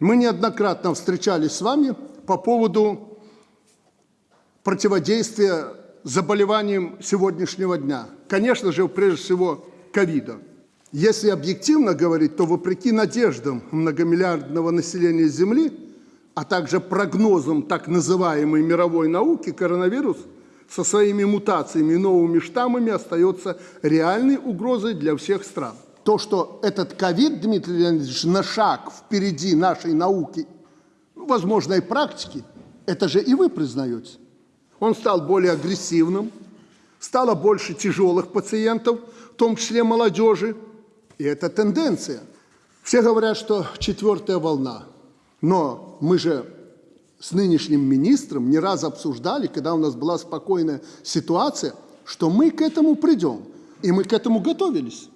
Мы неоднократно встречались с вами по поводу противодействия заболеваниям сегодняшнего дня. Конечно же, прежде всего, ковида. Если объективно говорить, то вопреки надеждам многомиллиардного населения Земли, а также прогнозам так называемой мировой науки, коронавирус со своими мутациями и новыми штаммами остается реальной угрозой для всех стран. То, что этот ковид, Дмитрий Леонидович, на шаг впереди нашей науки, ну, возможно, и практики, это же и вы признаете. Он стал более агрессивным, стало больше тяжелых пациентов, в том числе молодежи, и это тенденция. Все говорят, что четвертая волна. Но мы же с нынешним министром не раз обсуждали, когда у нас была спокойная ситуация, что мы к этому придем. И мы к этому готовились.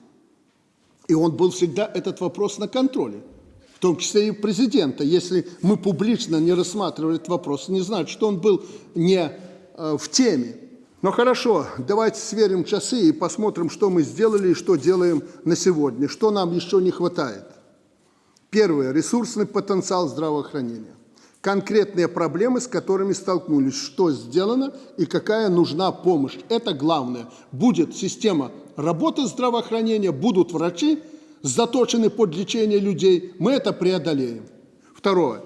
И он был всегда этот вопрос на контроле, в том числе и президента. Если мы публично не рассматривали этот вопрос, не значит, что он был не э, в теме. Но хорошо, давайте сверим часы и посмотрим, что мы сделали и что делаем на сегодня, что нам еще не хватает. Первое. Ресурсный потенциал здравоохранения. Конкретные проблемы, с которыми столкнулись, что сделано и какая нужна помощь. Это главное. Будет система работы здравоохранения, будут врачи, заточены под лечение людей, мы это преодолеем. Второе.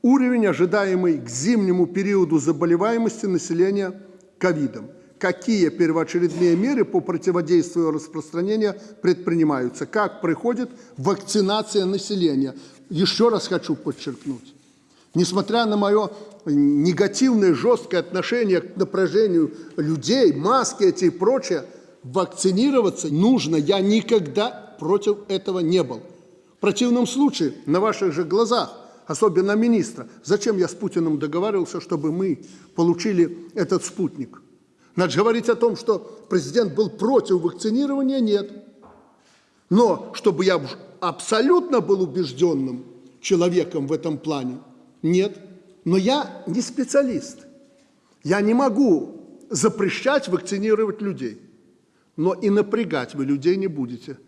Уровень, ожидаемый к зимнему периоду заболеваемости населения ковидом. Какие первоочередные меры по противодействию распространения предпринимаются? Как проходит вакцинация населения? Еще раз хочу подчеркнуть. Несмотря на мое негативное, жесткое отношение к напряжению людей, маски эти и прочее, вакцинироваться нужно. Я никогда против этого не был. В противном случае, на ваших же глазах, особенно министра, зачем я с Путиным договаривался, чтобы мы получили этот спутник? Значит, говорить о том, что президент был против вакцинирования, нет. Но чтобы я абсолютно был убежденным человеком в этом плане, нет. Но я не специалист. Я не могу запрещать вакцинировать людей. Но и напрягать вы людей не будете.